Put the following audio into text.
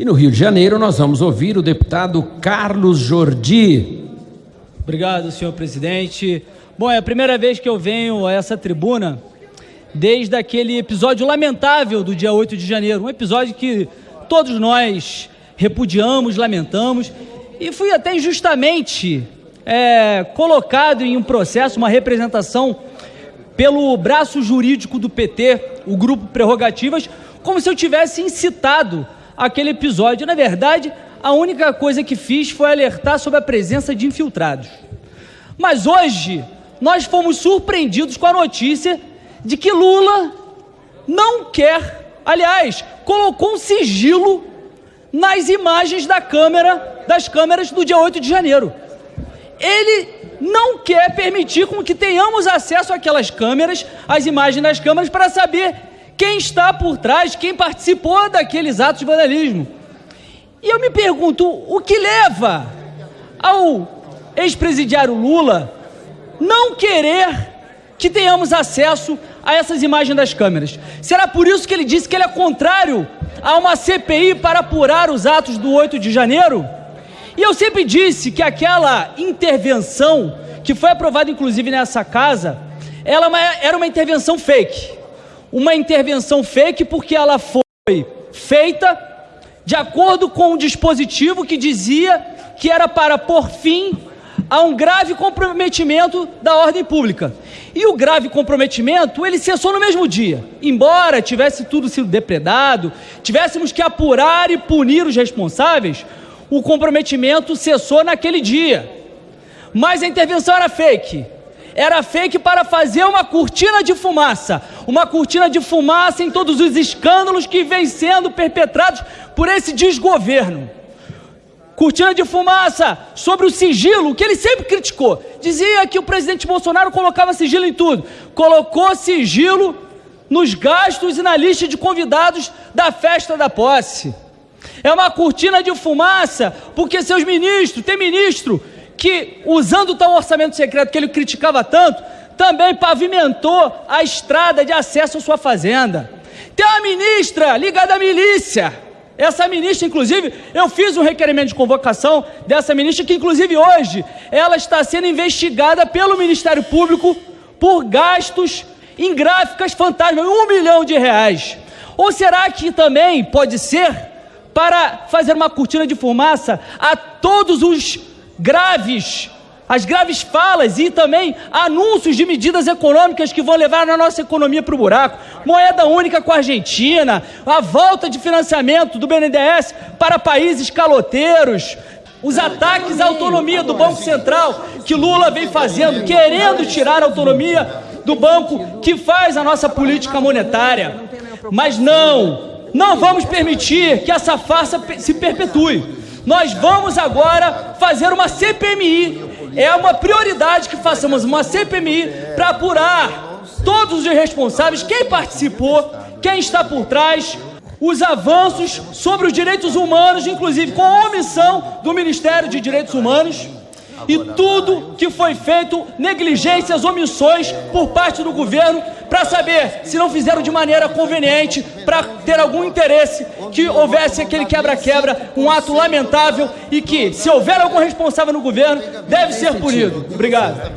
E no Rio de Janeiro nós vamos ouvir o deputado Carlos Jordi. Obrigado, senhor presidente. Bom, é a primeira vez que eu venho a essa tribuna desde aquele episódio lamentável do dia 8 de janeiro, um episódio que todos nós repudiamos, lamentamos, e fui até injustamente é, colocado em um processo, uma representação pelo braço jurídico do PT, o grupo Prerrogativas, como se eu tivesse incitado aquele episódio. Na verdade, a única coisa que fiz foi alertar sobre a presença de infiltrados. Mas hoje nós fomos surpreendidos com a notícia de que Lula não quer, aliás, colocou um sigilo nas imagens da câmera, das câmeras do dia 8 de janeiro. Ele não quer permitir com que tenhamos acesso àquelas câmeras, às imagens das câmeras, para saber quem está por trás, quem participou daqueles atos de vandalismo. E eu me pergunto, o que leva ao ex-presidiário Lula não querer que tenhamos acesso a essas imagens das câmeras? Será por isso que ele disse que ele é contrário a uma CPI para apurar os atos do 8 de janeiro? E eu sempre disse que aquela intervenção, que foi aprovada inclusive nessa casa, ela é era uma intervenção fake. Uma intervenção fake porque ela foi feita de acordo com um dispositivo que dizia que era para pôr fim a um grave comprometimento da ordem pública. E o grave comprometimento, ele cessou no mesmo dia. Embora tivesse tudo sido depredado, tivéssemos que apurar e punir os responsáveis, o comprometimento cessou naquele dia. Mas a intervenção era fake. Era fake para fazer uma cortina de fumaça. Uma cortina de fumaça em todos os escândalos que vêm sendo perpetrados por esse desgoverno cortina de fumaça sobre o sigilo, que ele sempre criticou. Dizia que o presidente Bolsonaro colocava sigilo em tudo. Colocou sigilo nos gastos e na lista de convidados da festa da posse. É uma cortina de fumaça, porque seus ministros, tem ministro que, usando tal orçamento secreto que ele criticava tanto, também pavimentou a estrada de acesso à sua fazenda. Tem uma ministra ligada à milícia essa ministra, inclusive, eu fiz um requerimento de convocação dessa ministra, que inclusive hoje ela está sendo investigada pelo Ministério Público por gastos em gráficas fantasmas, um milhão de reais. Ou será que também pode ser para fazer uma cortina de fumaça a todos os graves as graves falas e também anúncios de medidas econômicas que vão levar a nossa economia para o buraco. Moeda única com a Argentina, a volta de financiamento do BNDES para países caloteiros, os ataques à autonomia do Banco Central que Lula vem fazendo, querendo tirar a autonomia do banco que faz a nossa política monetária. Mas não, não vamos permitir que essa farsa se perpetue. Nós vamos agora fazer uma CPMI é uma prioridade que façamos uma CPMI para apurar todos os responsáveis, quem participou, quem está por trás, os avanços sobre os direitos humanos, inclusive com a omissão do Ministério de Direitos Humanos e tudo que foi feito, negligências, omissões por parte do governo, para saber se não fizeram de maneira conveniente, para ter algum interesse que houvesse aquele quebra-quebra, um ato lamentável e que, se houver algum responsável no governo, deve ser punido. Obrigado.